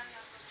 Gracias.